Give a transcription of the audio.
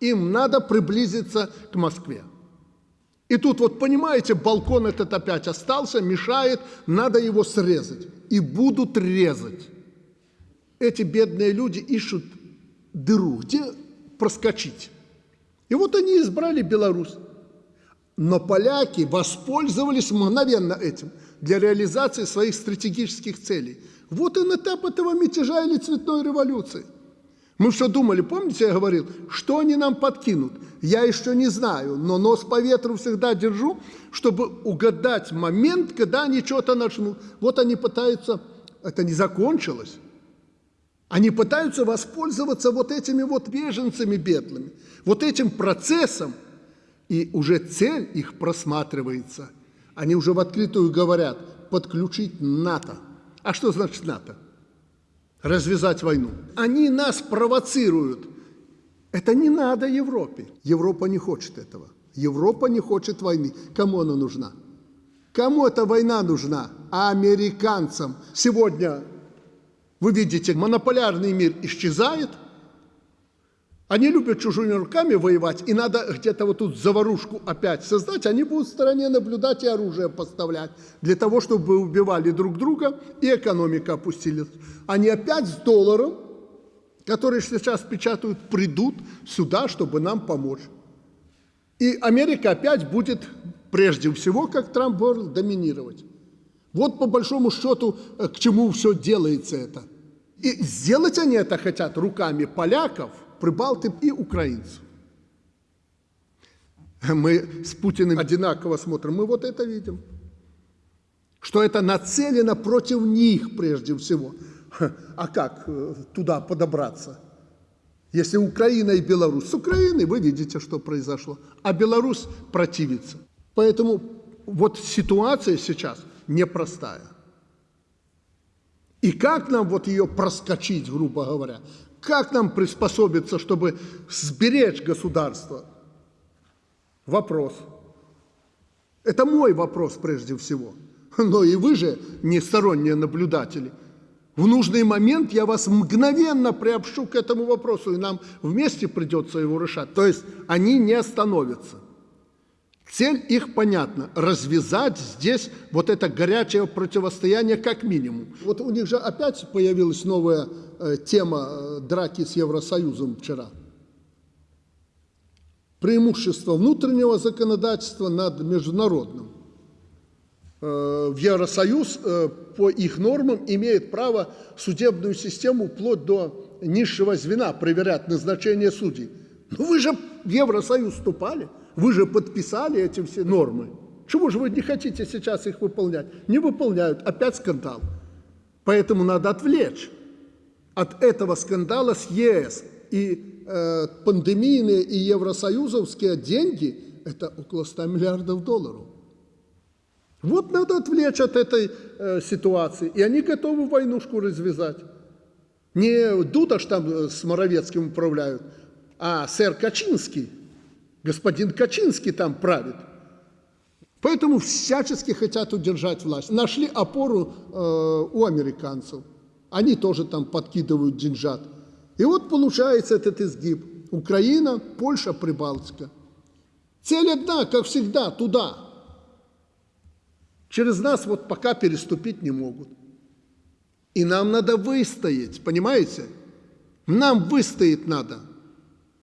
Им надо приблизиться к Москве. И тут вот, понимаете, балкон этот опять остался, мешает, надо его срезать. И будут резать. Эти бедные люди ищут дыру, где проскочить. И вот они избрали Беларусь. Но поляки воспользовались мгновенно этим для реализации своих стратегических целей. Вот и этап этого мятежа или цветной революции. Мы что думали, помните, я говорил, что они нам подкинут? Я еще не знаю, но нос по ветру всегда держу, чтобы угадать момент, когда они что-то начнут. Вот они пытаются, это не закончилось, они пытаются воспользоваться вот этими вот беженцами бедными, вот этим процессом, и уже цель их просматривается. Они уже в открытую говорят, подключить НАТО. А что значит НАТО? Развязать войну. Они нас провоцируют. Это не надо Европе. Европа не хочет этого. Европа не хочет войны. Кому она нужна? Кому эта война нужна? Американцам. Сегодня вы видите, монополярный мир исчезает. Они любят чужими руками воевать, и надо где-то вот тут заварушку опять создать. Они будут в стороне наблюдать и оружие поставлять, для того, чтобы убивали друг друга, и экономика опустилась. Они опять с долларом, который сейчас печатают, придут сюда, чтобы нам помочь. И Америка опять будет, прежде всего, как Трамп говорил, доминировать. Вот по большому счету, э, к чему все делается это. И сделать они это хотят руками поляков, прибалтов и украинцев. Мы с Путиным одинаково смотрим, мы вот это видим. Что это нацелено против них прежде всего. А как туда подобраться? Если Украина и Беларусь. С Украиной вы видите, что произошло. А Беларусь противится. Поэтому вот ситуация сейчас непростая. И как нам вот ее проскочить, грубо говоря? Как нам приспособиться, чтобы сберечь государство? Вопрос. Это мой вопрос прежде всего. Но и вы же не сторонние наблюдатели. В нужный момент я вас мгновенно приобщу к этому вопросу, и нам вместе придется его решать. То есть они не остановятся. Цель их понятна – развязать здесь вот это горячее противостояние как минимум. Вот у них же опять появилась новая э, тема э, драки с Евросоюзом вчера. Преимущество внутреннего законодательства над международным. Э, в Евросоюз по их нормам имеет право судебную систему вплоть до низшего звена проверять назначение судей. Но вы же в Евросоюз вступали – вы же подписали эти все нормы. Чего же вы не хотите сейчас их выполнять? Не выполняют. Опять скандал. Поэтому надо отвлечь от этого скандала с ЕС. И э, пандемийные и евросоюзовские деньги – это около 100 миллиардов долларов. Вот надо отвлечь от этой э, ситуации. И они готовы войнушку развязать. Не Дудаш там э, с Моровецким управляют, а сэр Качинский – Господин Качинский там правит. Поэтому всячески хотят удержать власть. Нашли опору э, у американцев. Они тоже там подкидывают деньжат. И вот получается этот изгиб. Украина, Польша, Прибалтика. Цель одна, как всегда, туда. Через нас вот пока переступить не могут. И нам надо выстоять, понимаете? Нам выстоять надо.